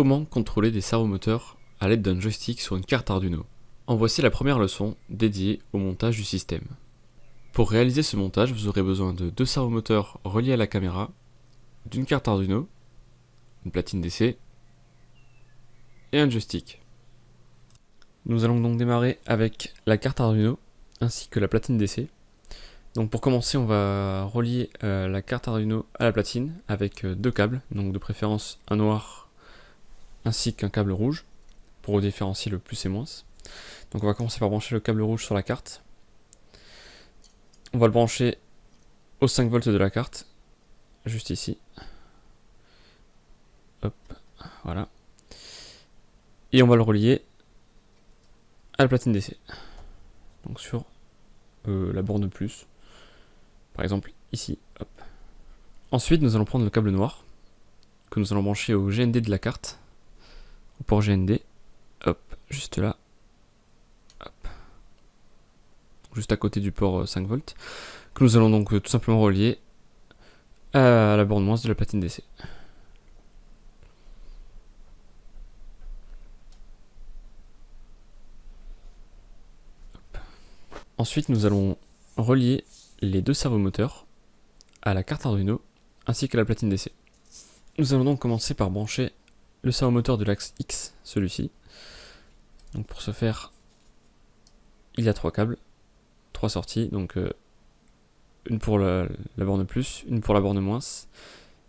Comment contrôler des servomoteurs à l'aide d'un joystick sur une carte Arduino? En voici la première leçon dédiée au montage du système. Pour réaliser ce montage, vous aurez besoin de deux servomoteurs reliés à la caméra, d'une carte Arduino, une platine DC et un joystick. Nous allons donc démarrer avec la carte Arduino ainsi que la platine DC. Donc pour commencer, on va relier euh, la carte Arduino à la platine avec euh, deux câbles, donc de préférence un noir ainsi qu'un câble rouge pour différencier le plus et moins. Donc on va commencer par brancher le câble rouge sur la carte. On va le brancher aux 5 volts de la carte, juste ici. Hop, voilà. Et on va le relier à la platine DC. Donc sur euh, la borne plus. Par exemple ici. Ensuite nous allons prendre le câble noir que nous allons brancher au GND de la carte. Port GND. Hop, juste là. Hop. Juste à côté du port 5 euh, volts. Que nous allons donc euh, tout simplement relier à la borne moins de la platine DC. Ensuite, nous allons relier les deux servomoteurs à la carte Arduino ainsi qu'à la platine DC. Nous allons donc commencer par brancher le servomoteur de l'axe X, celui-ci. Donc pour ce faire, il y a trois câbles, trois sorties, donc euh, une pour la, borne plus, une pour la borne moins,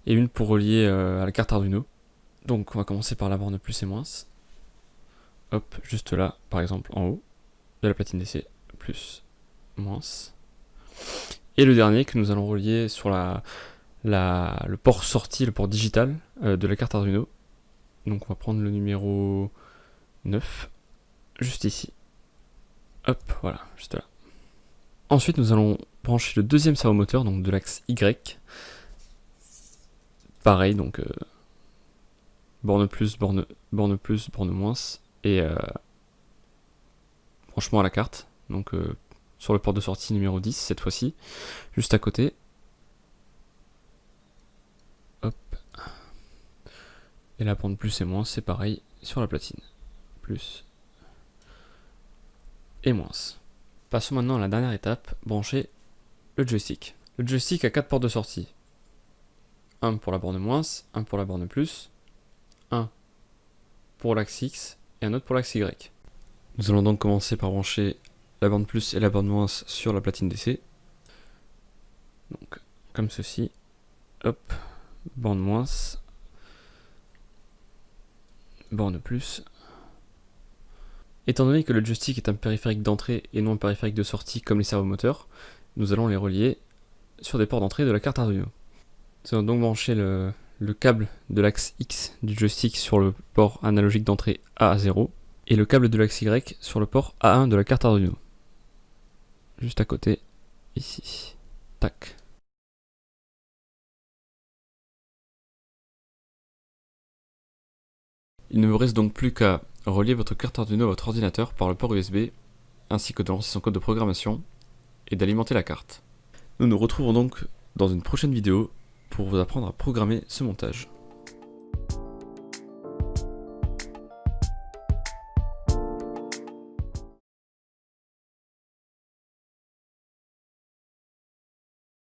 et une pour relier euh, à la carte Arduino. Donc on va commencer par la borne plus et moins. Hop, juste là, par exemple, en haut de la platine DC plus, moins. Et le dernier que nous allons relier sur le port sortie, le port digital euh, de la carte Arduino. Donc on va prendre le numéro 9, juste ici. Hop, voilà, juste là. Ensuite, nous allons brancher le deuxième servomoteur, donc de l'axe Y. Pareil, donc euh, borne plus, borne, plus, borne moins, et euh, branchement à la carte donc euh, sur le port de sortie numéro 10 cette fois-ci, juste à côté. Et la bande plus et moins, c'est pareil sur la platine. Plus et moins. Passons maintenant à la dernière étape, brancher le joystick. Le joystick a 4 ports de sortie. Un pour la borne moins, un pour la borne plus, un pour l'axe X et un autre pour l'axe Y. Nous allons donc commencer par brancher la bande plus et la bande moins sur la platine DC. Donc, comme ceci. Hop, bande moins, borne plus. Étant donné que le joystick est un périphérique d'entrée et non un périphérique de sortie comme les servomoteurs, nous allons les relier sur des ports d'entrée de la carte Arduino. Nous allons donc brancher le, le câble de l'axe X du joystick sur le port analogique d'entrée A0 et le câble de l'axe Y sur le port A1 de la carte Arduino juste à côté, ici. Tac. Il ne vous reste donc plus qu'à relier votre carte Arduino à votre ordinateur par le port USB, ainsi que de lancer son code de programmation, et d'alimenter la carte. Nous nous retrouvons donc dans une prochaine vidéo pour vous apprendre à programmer ce montage.